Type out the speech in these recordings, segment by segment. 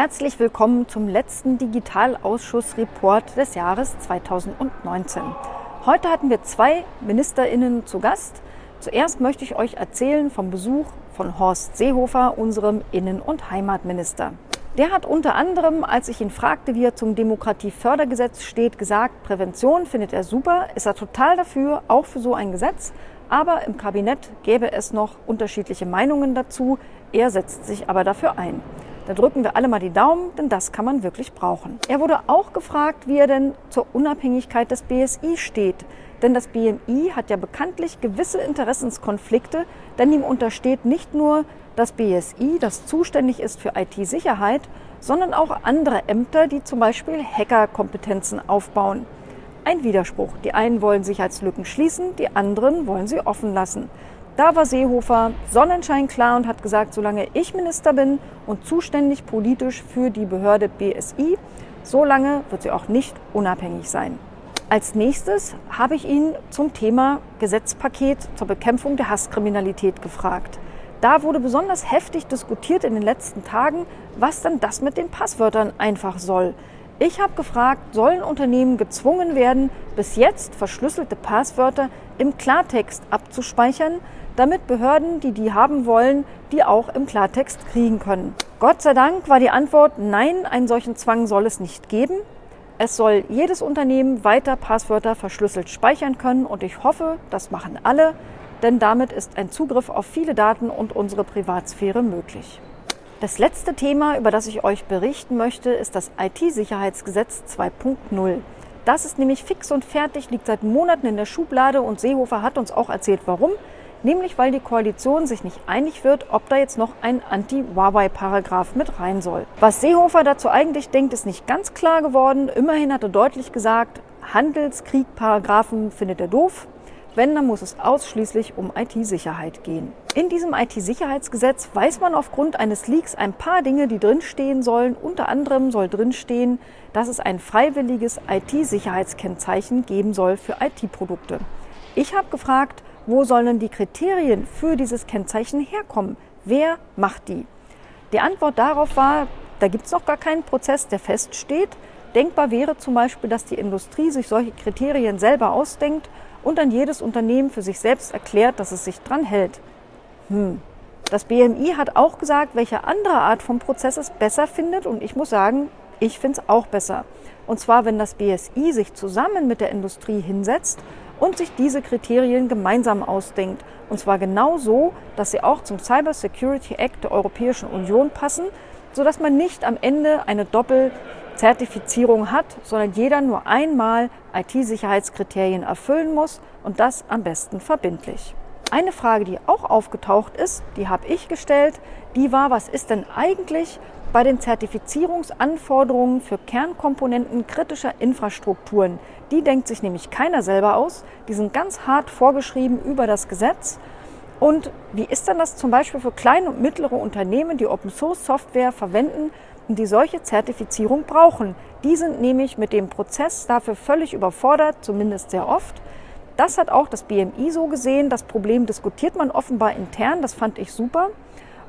Herzlich willkommen zum letzten Digitalausschussreport des Jahres 2019. Heute hatten wir zwei MinisterInnen zu Gast. Zuerst möchte ich euch erzählen vom Besuch von Horst Seehofer, unserem Innen- und Heimatminister. Der hat unter anderem, als ich ihn fragte, wie er zum Demokratiefördergesetz steht, gesagt, Prävention findet er super, ist er total dafür, auch für so ein Gesetz. Aber im Kabinett gäbe es noch unterschiedliche Meinungen dazu. Er setzt sich aber dafür ein. Da drücken wir alle mal die Daumen, denn das kann man wirklich brauchen. Er wurde auch gefragt, wie er denn zur Unabhängigkeit des BSI steht. Denn das BMI hat ja bekanntlich gewisse Interessenskonflikte, denn ihm untersteht nicht nur das BSI, das zuständig ist für IT-Sicherheit, sondern auch andere Ämter, die zum Beispiel Hackerkompetenzen aufbauen. Ein Widerspruch. Die einen wollen Sicherheitslücken schließen, die anderen wollen sie offen lassen. Da war Seehofer Sonnenschein klar und hat gesagt, solange ich Minister bin und zuständig politisch für die Behörde BSI, solange wird sie auch nicht unabhängig sein. Als nächstes habe ich ihn zum Thema Gesetzpaket zur Bekämpfung der Hasskriminalität gefragt. Da wurde besonders heftig diskutiert in den letzten Tagen, was dann das mit den Passwörtern einfach soll. Ich habe gefragt, sollen Unternehmen gezwungen werden, bis jetzt verschlüsselte Passwörter im Klartext abzuspeichern, damit Behörden, die die haben wollen, die auch im Klartext kriegen können. Gott sei Dank war die Antwort, nein, einen solchen Zwang soll es nicht geben. Es soll jedes Unternehmen weiter Passwörter verschlüsselt speichern können und ich hoffe, das machen alle, denn damit ist ein Zugriff auf viele Daten und unsere Privatsphäre möglich. Das letzte Thema, über das ich euch berichten möchte, ist das IT-Sicherheitsgesetz 2.0. Das ist nämlich fix und fertig, liegt seit Monaten in der Schublade und Seehofer hat uns auch erzählt, warum. Nämlich weil die Koalition sich nicht einig wird, ob da jetzt noch ein Anti-Huawei-Paragraph mit rein soll. Was Seehofer dazu eigentlich denkt, ist nicht ganz klar geworden. Immerhin hat er deutlich gesagt, Handelskrieg-Paragraphen findet er doof. Wenn, dann muss es ausschließlich um IT-Sicherheit gehen. In diesem IT-Sicherheitsgesetz weiß man aufgrund eines Leaks ein paar Dinge, die drinstehen sollen. Unter anderem soll drinstehen, dass es ein freiwilliges IT-Sicherheitskennzeichen geben soll für IT-Produkte. Ich habe gefragt, wo sollen die Kriterien für dieses Kennzeichen herkommen? Wer macht die? Die Antwort darauf war, da gibt es noch gar keinen Prozess, der feststeht. Denkbar wäre zum Beispiel, dass die Industrie sich solche Kriterien selber ausdenkt und dann jedes Unternehmen für sich selbst erklärt, dass es sich dran hält. Hm. Das BMI hat auch gesagt, welche andere Art von Prozess es besser findet und ich muss sagen, ich finde es auch besser. Und zwar, wenn das BSI sich zusammen mit der Industrie hinsetzt und sich diese Kriterien gemeinsam ausdenkt. Und zwar genau so, dass sie auch zum Cyber Security Act der Europäischen Union passen, sodass man nicht am Ende eine Doppel- Zertifizierung hat, sondern jeder nur einmal IT-Sicherheitskriterien erfüllen muss und das am besten verbindlich. Eine Frage, die auch aufgetaucht ist, die habe ich gestellt, die war, was ist denn eigentlich bei den Zertifizierungsanforderungen für Kernkomponenten kritischer Infrastrukturen? Die denkt sich nämlich keiner selber aus, die sind ganz hart vorgeschrieben über das Gesetz. Und wie ist denn das zum Beispiel für kleine und mittlere Unternehmen, die Open Source Software verwenden die solche Zertifizierung brauchen. Die sind nämlich mit dem Prozess dafür völlig überfordert, zumindest sehr oft. Das hat auch das BMI so gesehen. Das Problem diskutiert man offenbar intern, das fand ich super.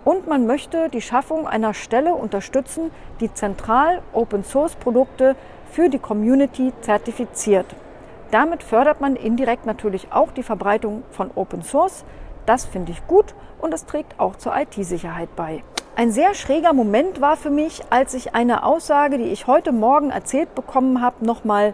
Und man möchte die Schaffung einer Stelle unterstützen, die zentral Open-Source-Produkte für die Community zertifiziert. Damit fördert man indirekt natürlich auch die Verbreitung von Open Source. Das finde ich gut und es trägt auch zur IT-Sicherheit bei. Ein sehr schräger Moment war für mich, als ich eine Aussage, die ich heute Morgen erzählt bekommen habe, nochmal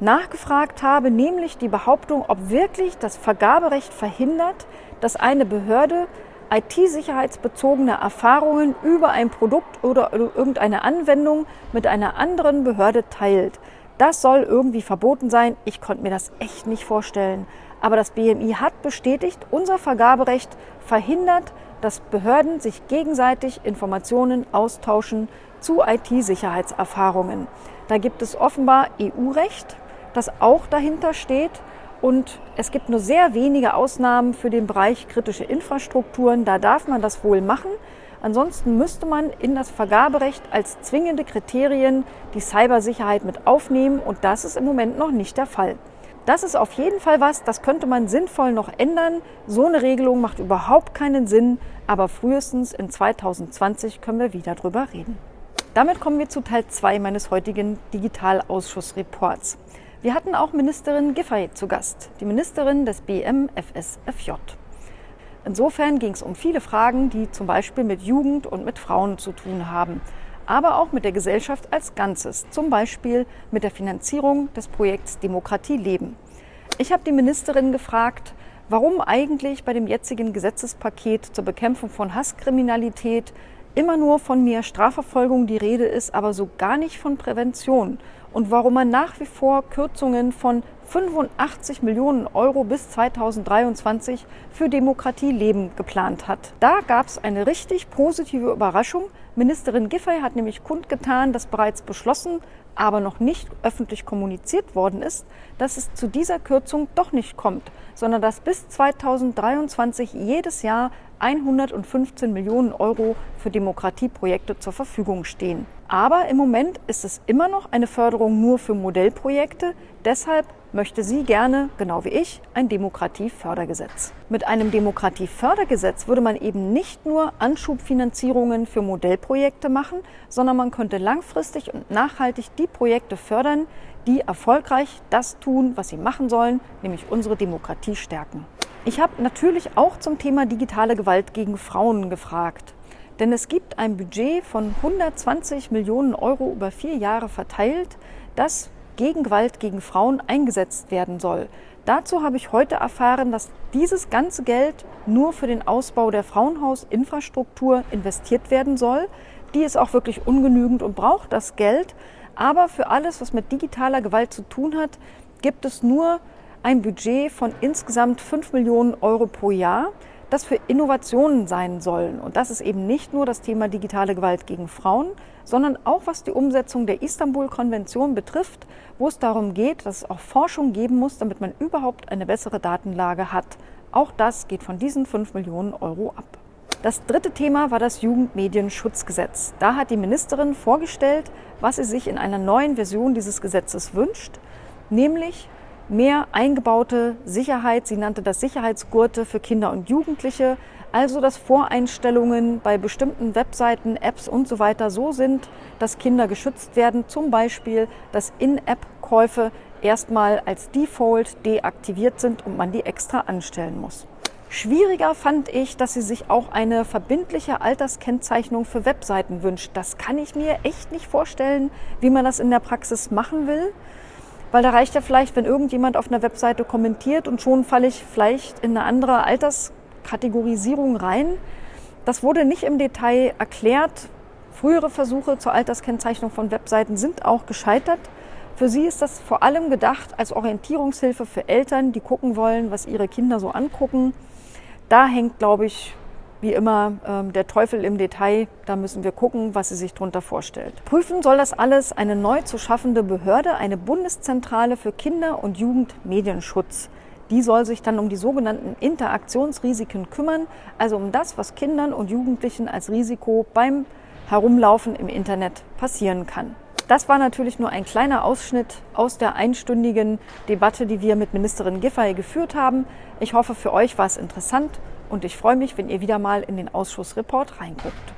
nachgefragt habe, nämlich die Behauptung, ob wirklich das Vergaberecht verhindert, dass eine Behörde IT-sicherheitsbezogene Erfahrungen über ein Produkt oder irgendeine Anwendung mit einer anderen Behörde teilt. Das soll irgendwie verboten sein. Ich konnte mir das echt nicht vorstellen. Aber das BMI hat bestätigt, unser Vergaberecht verhindert, dass Behörden sich gegenseitig Informationen austauschen zu IT-Sicherheitserfahrungen. Da gibt es offenbar EU-Recht, das auch dahinter steht. Und es gibt nur sehr wenige Ausnahmen für den Bereich kritische Infrastrukturen. Da darf man das wohl machen. Ansonsten müsste man in das Vergaberecht als zwingende Kriterien die Cybersicherheit mit aufnehmen. Und das ist im Moment noch nicht der Fall. Das ist auf jeden Fall was, das könnte man sinnvoll noch ändern. So eine Regelung macht überhaupt keinen Sinn, aber frühestens in 2020 können wir wieder drüber reden. Damit kommen wir zu Teil 2 meines heutigen Digitalausschussreports. Wir hatten auch Ministerin Giffey zu Gast, die Ministerin des BMFSFJ. Insofern ging es um viele Fragen, die zum Beispiel mit Jugend und mit Frauen zu tun haben, aber auch mit der Gesellschaft als Ganzes, zum Beispiel mit der Finanzierung des Projekts Demokratie leben. Ich habe die Ministerin gefragt, warum eigentlich bei dem jetzigen Gesetzespaket zur Bekämpfung von Hasskriminalität immer nur von mehr Strafverfolgung die Rede ist, aber so gar nicht von Prävention und warum man nach wie vor Kürzungen von 85 Millionen Euro bis 2023 für Demokratie leben geplant hat. Da gab es eine richtig positive Überraschung. Ministerin Giffey hat nämlich kundgetan, dass bereits beschlossen, aber noch nicht öffentlich kommuniziert worden ist, dass es zu dieser Kürzung doch nicht kommt, sondern dass bis 2023 jedes Jahr 115 Millionen Euro für Demokratieprojekte zur Verfügung stehen. Aber im Moment ist es immer noch eine Förderung nur für Modellprojekte. Deshalb möchte sie gerne, genau wie ich, ein Demokratiefördergesetz. Mit einem Demokratiefördergesetz würde man eben nicht nur Anschubfinanzierungen für Modellprojekte machen, sondern man könnte langfristig und nachhaltig die Projekte fördern, die erfolgreich das tun, was sie machen sollen, nämlich unsere Demokratie stärken. Ich habe natürlich auch zum Thema digitale Gewalt gegen Frauen gefragt. Denn es gibt ein Budget von 120 Millionen Euro über vier Jahre verteilt, das gegen Gewalt gegen Frauen eingesetzt werden soll. Dazu habe ich heute erfahren, dass dieses ganze Geld nur für den Ausbau der Frauenhausinfrastruktur investiert werden soll. Die ist auch wirklich ungenügend und braucht das Geld. Aber für alles, was mit digitaler Gewalt zu tun hat, gibt es nur ein Budget von insgesamt 5 Millionen Euro pro Jahr, das für Innovationen sein sollen. Und das ist eben nicht nur das Thema digitale Gewalt gegen Frauen, sondern auch was die Umsetzung der Istanbul-Konvention betrifft, wo es darum geht, dass es auch Forschung geben muss, damit man überhaupt eine bessere Datenlage hat. Auch das geht von diesen 5 Millionen Euro ab. Das dritte Thema war das Jugendmedienschutzgesetz. Da hat die Ministerin vorgestellt, was sie sich in einer neuen Version dieses Gesetzes wünscht, nämlich mehr eingebaute Sicherheit. Sie nannte das Sicherheitsgurte für Kinder und Jugendliche. Also, dass Voreinstellungen bei bestimmten Webseiten, Apps und so weiter so sind, dass Kinder geschützt werden. Zum Beispiel, dass In-App-Käufe erstmal als Default deaktiviert sind und man die extra anstellen muss. Schwieriger fand ich, dass sie sich auch eine verbindliche Alterskennzeichnung für Webseiten wünscht. Das kann ich mir echt nicht vorstellen, wie man das in der Praxis machen will. Weil da reicht ja vielleicht, wenn irgendjemand auf einer Webseite kommentiert und schon falle ich vielleicht in eine andere Alterskategorisierung rein. Das wurde nicht im Detail erklärt. Frühere Versuche zur Alterskennzeichnung von Webseiten sind auch gescheitert. Für sie ist das vor allem gedacht als Orientierungshilfe für Eltern, die gucken wollen, was ihre Kinder so angucken. Da hängt, glaube ich, wie immer ähm, der Teufel im Detail. Da müssen wir gucken, was sie sich darunter vorstellt. Prüfen soll das alles eine neu zu schaffende Behörde, eine Bundeszentrale für Kinder- und Jugendmedienschutz. Die soll sich dann um die sogenannten Interaktionsrisiken kümmern, also um das, was Kindern und Jugendlichen als Risiko beim Herumlaufen im Internet passieren kann. Das war natürlich nur ein kleiner Ausschnitt aus der einstündigen Debatte, die wir mit Ministerin Giffey geführt haben. Ich hoffe, für euch war es interessant und ich freue mich, wenn ihr wieder mal in den Ausschussreport reinguckt.